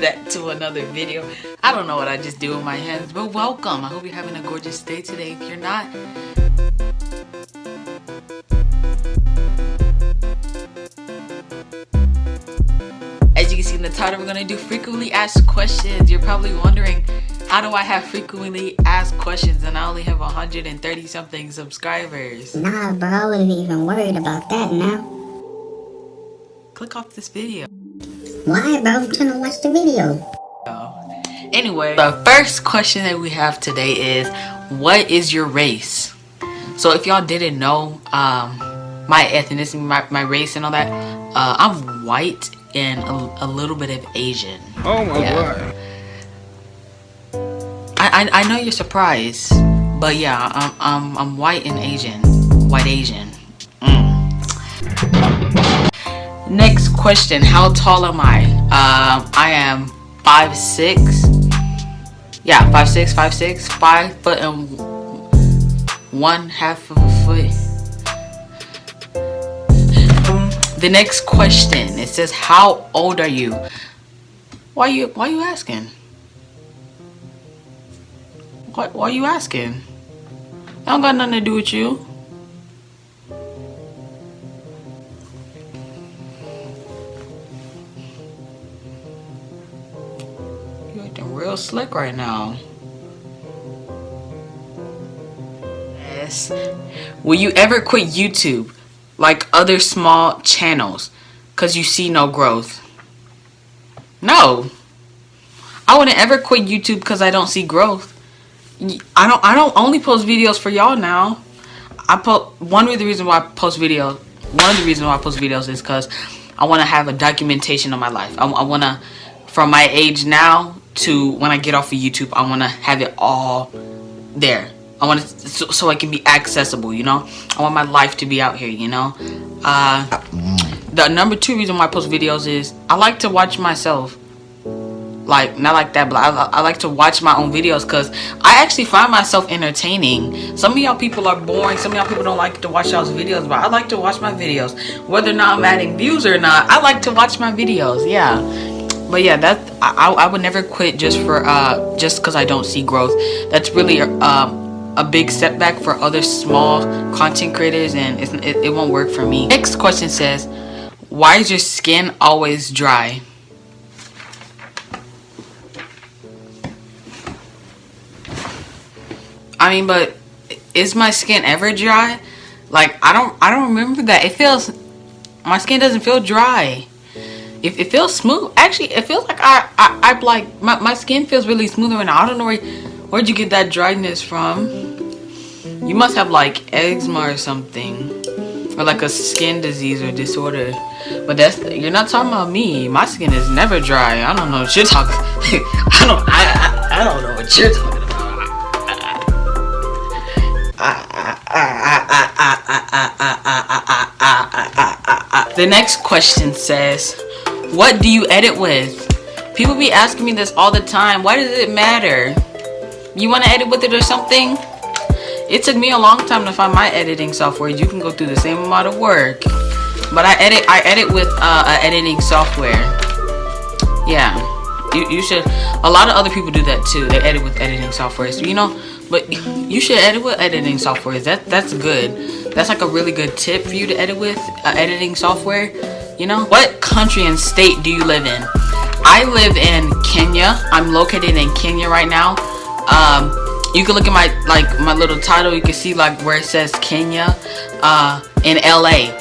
that to another video. I don't know what I just do with my hands, but welcome. I hope you're having a gorgeous day today. If you're not, as you can see in the title, we're gonna do frequently asked questions. You're probably wondering, how do I have frequently asked questions and I only have 130 something subscribers? Nah, bro, I wasn't even worried about that now. Click off this video. Why, bro? I'm trying to watch the video. Anyway, the first question that we have today is, what is your race? So if y'all didn't know, um, my ethnicity, my, my race and all that, uh, I'm white and a, a little bit of Asian. Oh my yeah. god. I, I, I know you're surprised, but yeah, I'm, I'm, I'm white and Asian. White Asian. Mm. Next question, how tall am I? Um, I am five six. Yeah, five six, five six, five foot and one half of a foot. The next question, it says, how old are you? Why you why you asking? Why, why are you asking? I don't got nothing to do with you. Acting real slick right now. Yes. Will you ever quit YouTube like other small channels because you see no growth? No. I wouldn't ever quit YouTube because I don't see growth. I don't I don't only post videos for y'all now. I put one of the reasons why I post videos one of the reasons why I post videos is because I want to have a documentation of my life. I, I want to from my age now to when I get off of YouTube, I want to have it all there. I want it so, so can be accessible, you know? I want my life to be out here, you know? Uh, the number two reason why I post videos is I like to watch myself. Like, not like that, but I, I like to watch my own videos because I actually find myself entertaining. Some of y'all people are boring. Some of y'all people don't like to watch y'all's videos, but I like to watch my videos. Whether or not I'm adding views or not, I like to watch my videos, yeah but yeah that I, I would never quit just for uh just because i don't see growth. That's really um a big setback for other small content creators and it, it won't work for me. Next question says why is your skin always dry? I mean but is my skin ever dry? Like i don't i don't remember that. It feels my skin doesn't feel dry it, it feels smooth actually it feels like I, I i like my, my skin feels really smooth right now i don't know where where'd you get that dryness from? You must have like eczema or something or like a skin disease or disorder. But that's you're not talking about me. My skin is never dry. I don't know what you're talking i don't I, I, I don't know what you're talking about. The next question says what do you edit with? People be asking me this all the time. Why does it matter? You want to edit with it or something? It took me a long time to find my editing software. You can go through the same amount of work. But I edit I edit with uh, editing software. Yeah. You, you should a lot of other people do that too. They edit with editing software. So, you know, but you should edit with editing software. That that's good. That's like a really good tip for you to edit with uh, editing software you know? What country and state do you live in? I live in Kenya. I'm located in Kenya right now. Um, you can look at my like my little title. You can see like where it says Kenya uh, in LA.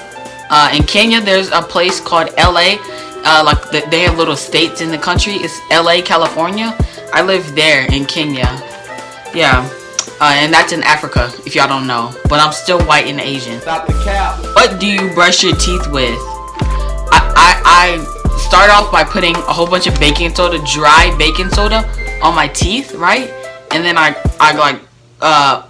Uh, in Kenya, there's a place called LA. Uh, like the, they have little states in the country. It's LA, California. I live there in Kenya. Yeah. Uh, and that's in Africa, if y'all don't know. But I'm still white and Asian. Stop the cap. What do you brush your teeth with? I, I start off by putting a whole bunch of baking soda, dry baking soda on my teeth, right? And then I, I like, uh,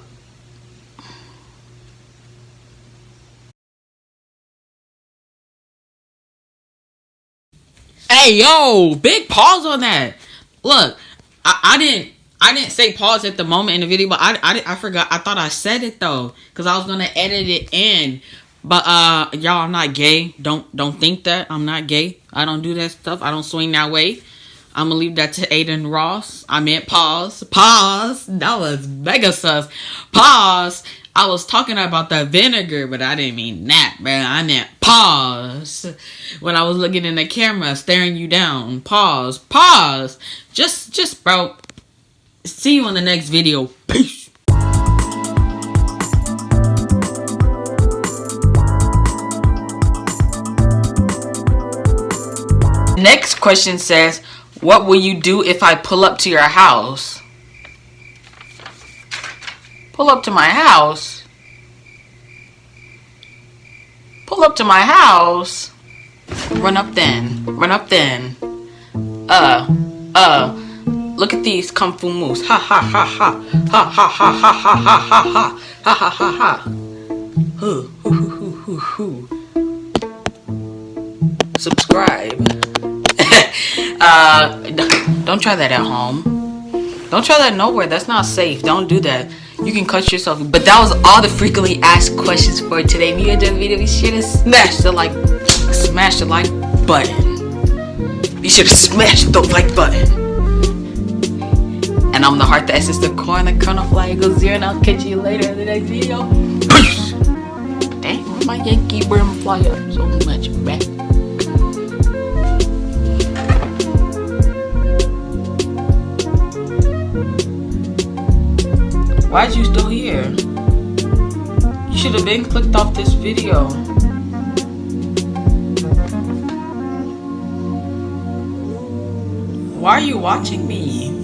Hey, yo, big pause on that. Look, I, I didn't I didn't say pause at the moment in the video, but I, I, I forgot. I thought I said it though, because I was gonna edit it in. But uh y'all I'm not gay. Don't don't think that. I'm not gay. I don't do that stuff. I don't swing that way. I'm gonna leave that to Adin Ross. I meant pause. Pause. That was mega sus. Pause. I was talking about the vinegar, but I didn't mean that, man. I meant pause. When I was looking in the camera, staring you down. Pause. Pause. Just, just, bro. See you on the next video. Peace. Next question says, what will you do if I pull up to your house? Pull up to my house? Pull up to my house? Run up then. Run up then. Uh, uh, look at these kung fu moves. Ha ha ha ha. Ha ha ha ha ha ha ha ha. Ha ha ha ha. Hoo, hoo, hoo, hoo, hoo. Subscribe. uh, don't try that at home. Don't try that nowhere. That's not safe. Don't do that. You can cut yourself. But that was all the frequently asked questions for today. If you enjoyed the video, be sure to smash the like, smash the like button. Be sure to smash the like button. And I'm the heart, the essence, the core, and the kernel fly It goes zero. And I'll catch you later in the next video. Peace. Dang, my Yankee brim fly up so much, man? Why'd you still here? You should have been clicked off this video. Why are you watching me?